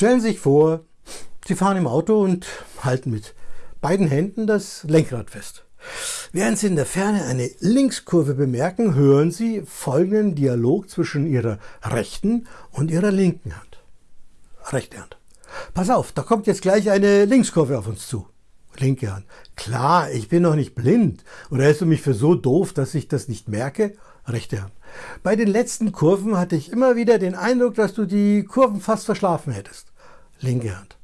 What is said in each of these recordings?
Stellen Sie sich vor, Sie fahren im Auto und halten mit beiden Händen das Lenkrad fest. Während Sie in der Ferne eine Linkskurve bemerken, hören Sie folgenden Dialog zwischen Ihrer rechten und Ihrer linken Hand. Rechte Hand. Pass auf, da kommt jetzt gleich eine Linkskurve auf uns zu. Linke Hand. Klar, ich bin noch nicht blind. Oder hältst du mich für so doof, dass ich das nicht merke? Rechte Hand. Bei den letzten Kurven hatte ich immer wieder den Eindruck, dass du die Kurven fast verschlafen hättest. Linke Hand.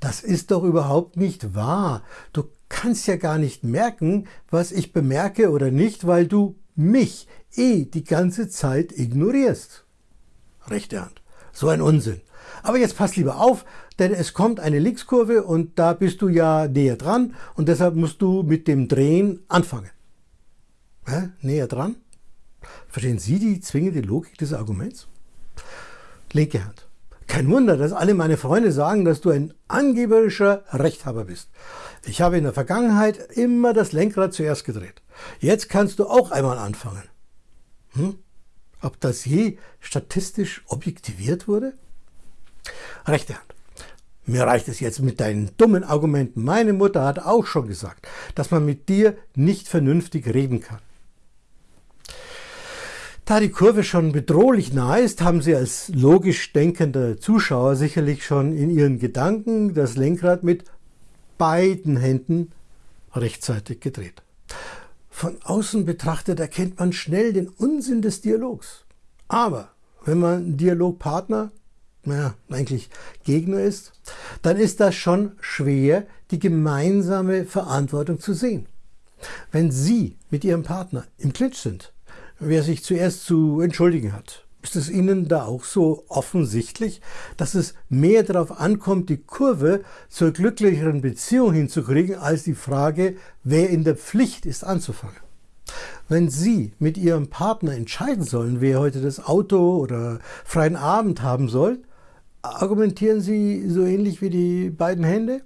Das ist doch überhaupt nicht wahr. Du kannst ja gar nicht merken, was ich bemerke oder nicht, weil du mich eh die ganze Zeit ignorierst. Rechte Hand. So ein Unsinn. Aber jetzt pass lieber auf, denn es kommt eine Linkskurve und da bist du ja näher dran und deshalb musst du mit dem Drehen anfangen. Hä? Näher dran? Verstehen Sie die zwingende Logik des Arguments? Linke Hand. Kein Wunder, dass alle meine Freunde sagen, dass du ein angeberischer Rechthaber bist. Ich habe in der Vergangenheit immer das Lenkrad zuerst gedreht. Jetzt kannst du auch einmal anfangen. Hm? Ob das je statistisch objektiviert wurde? Rechte Hand. Mir reicht es jetzt mit deinen dummen Argumenten. Meine Mutter hat auch schon gesagt, dass man mit dir nicht vernünftig reden kann. Da die Kurve schon bedrohlich nah ist, haben Sie als logisch denkender Zuschauer sicherlich schon in Ihren Gedanken das Lenkrad mit beiden Händen rechtzeitig gedreht. Von außen betrachtet erkennt man schnell den Unsinn des Dialogs. Aber wenn man Dialogpartner, naja, eigentlich Gegner ist, dann ist das schon schwer, die gemeinsame Verantwortung zu sehen. Wenn Sie mit Ihrem Partner im Clinch sind, wer sich zuerst zu entschuldigen hat. Ist es Ihnen da auch so offensichtlich, dass es mehr darauf ankommt, die Kurve zur glücklicheren Beziehung hinzukriegen, als die Frage, wer in der Pflicht ist, anzufangen? Wenn Sie mit Ihrem Partner entscheiden sollen, wer heute das Auto oder freien Abend haben soll, argumentieren Sie so ähnlich wie die beiden Hände?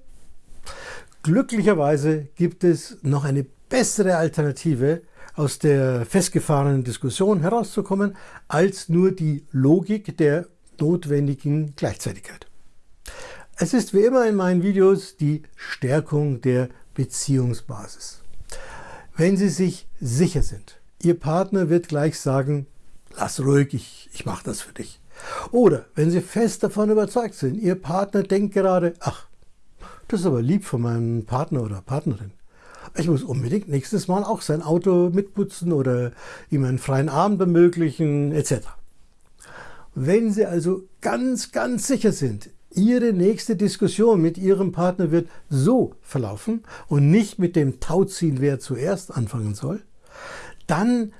Glücklicherweise gibt es noch eine bessere Alternative, aus der festgefahrenen Diskussion herauszukommen, als nur die Logik der notwendigen Gleichzeitigkeit. Es ist wie immer in meinen Videos die Stärkung der Beziehungsbasis. Wenn Sie sich sicher sind, Ihr Partner wird gleich sagen, lass ruhig, ich, ich mache das für dich. Oder wenn Sie fest davon überzeugt sind, Ihr Partner denkt gerade, ach, das ist aber lieb von meinem Partner oder Partnerin. Ich muss unbedingt nächstes Mal auch sein Auto mitputzen oder ihm einen freien Abend ermöglichen etc. Wenn Sie also ganz, ganz sicher sind, Ihre nächste Diskussion mit Ihrem Partner wird so verlaufen und nicht mit dem Tauziehen, wer zuerst anfangen soll, dann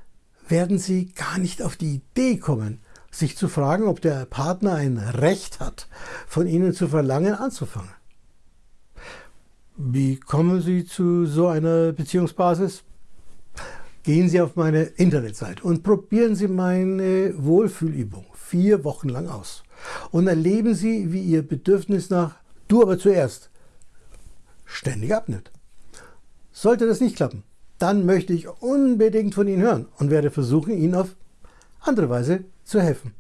werden Sie gar nicht auf die Idee kommen, sich zu fragen, ob der Partner ein Recht hat, von Ihnen zu verlangen, anzufangen. Wie kommen Sie zu so einer Beziehungsbasis? Gehen Sie auf meine Internetseite und probieren Sie meine Wohlfühlübung vier Wochen lang aus. Und erleben Sie, wie Ihr Bedürfnis nach Du aber zuerst ständig abnimmt. Sollte das nicht klappen, dann möchte ich unbedingt von Ihnen hören und werde versuchen, Ihnen auf andere Weise zu helfen.